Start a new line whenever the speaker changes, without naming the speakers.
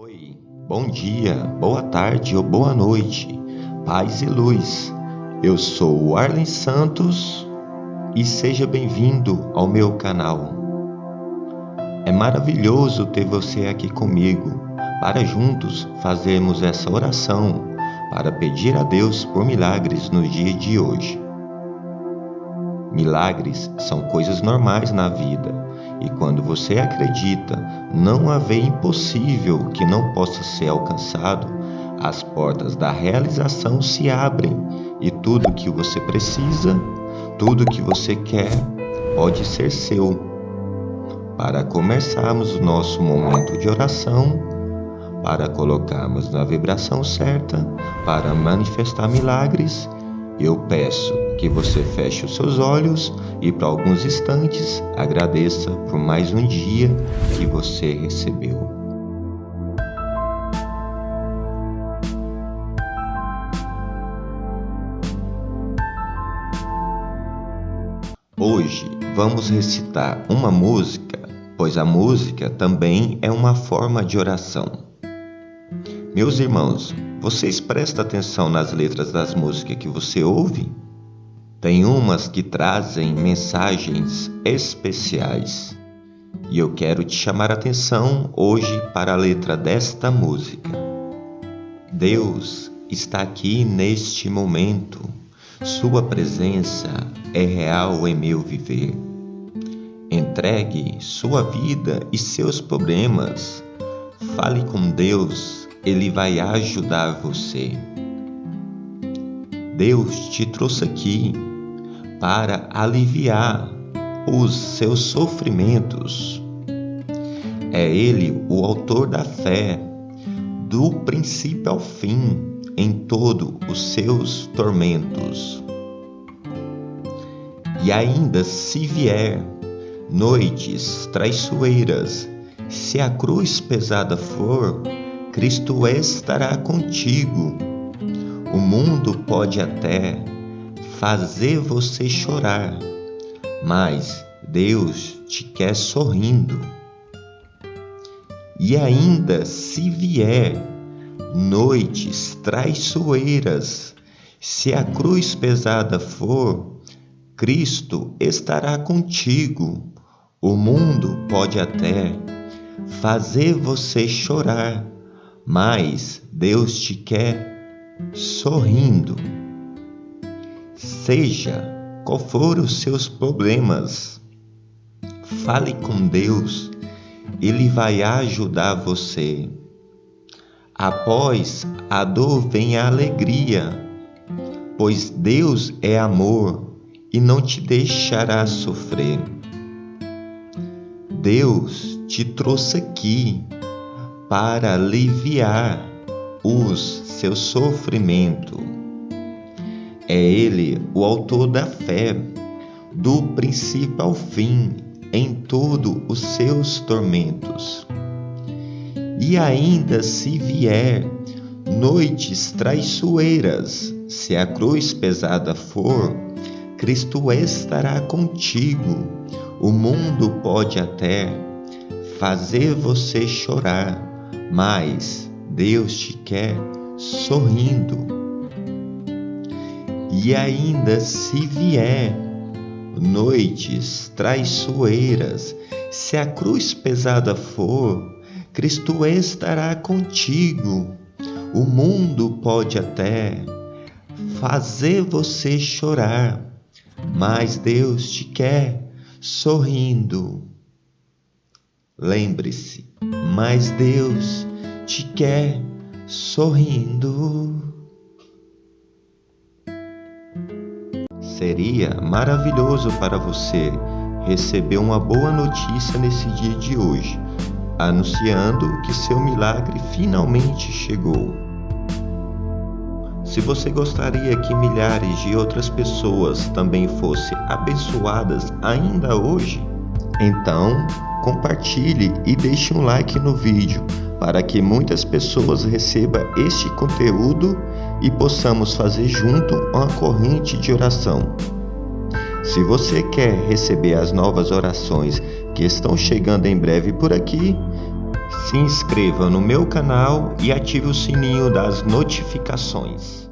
Oi, bom dia, boa tarde ou boa noite, paz e luz. Eu sou o Arlen Santos e seja bem-vindo ao meu canal. É maravilhoso ter você aqui comigo para juntos fazermos essa oração para pedir a Deus por milagres no dia de hoje. Milagres são coisas normais na vida e quando você acredita não haver impossível que não possa ser alcançado, as portas da realização se abrem e tudo que você precisa, tudo que você quer, pode ser seu. Para começarmos o nosso momento de oração, para colocarmos na vibração certa, para manifestar milagres, eu peço que você feche os seus olhos e por alguns instantes agradeça por mais um dia que você recebeu. Hoje vamos recitar uma música, pois a música também é uma forma de oração. Meus irmãos, vocês prestam atenção nas letras das músicas que você ouve? Tem umas que trazem mensagens especiais. E eu quero te chamar a atenção hoje para a letra desta música. Deus está aqui neste momento. Sua presença é real em meu viver. Entregue sua vida e seus problemas. Fale com Deus, Ele vai ajudar você. Deus te trouxe aqui para aliviar os seus sofrimentos. É Ele o autor da fé, do princípio ao fim, em todos os seus tormentos. E ainda se vier noites traiçoeiras, se a cruz pesada for, Cristo estará contigo. O mundo pode até fazer você chorar, mas Deus te quer sorrindo. E ainda se vier noites traiçoeiras, se a cruz pesada for, Cristo estará contigo. O mundo pode até fazer você chorar, mas Deus te quer sorrindo. Seja qual for os seus problemas, fale com Deus, Ele vai ajudar você. Após a dor vem a alegria, pois Deus é amor e não te deixará sofrer. Deus te trouxe aqui para aliviar os seus sofrimentos é Ele o autor da fé, do princípio ao fim, em todos os seus tormentos. E ainda se vier noites traiçoeiras, se a cruz pesada for, Cristo estará contigo. O mundo pode até fazer você chorar, mas Deus te quer sorrindo e ainda se vier noites traiçoeiras, se a cruz pesada for, Cristo estará contigo. O mundo pode até fazer você chorar, mas Deus te quer sorrindo. Lembre-se, mas Deus te quer sorrindo. Seria maravilhoso para você receber uma boa notícia nesse dia de hoje, anunciando que seu milagre finalmente chegou. Se você gostaria que milhares de outras pessoas também fossem abençoadas ainda hoje, então compartilhe e deixe um like no vídeo para que muitas pessoas recebam este conteúdo e possamos fazer junto uma corrente de oração. Se você quer receber as novas orações que estão chegando em breve por aqui, se inscreva no meu canal e ative o sininho das notificações.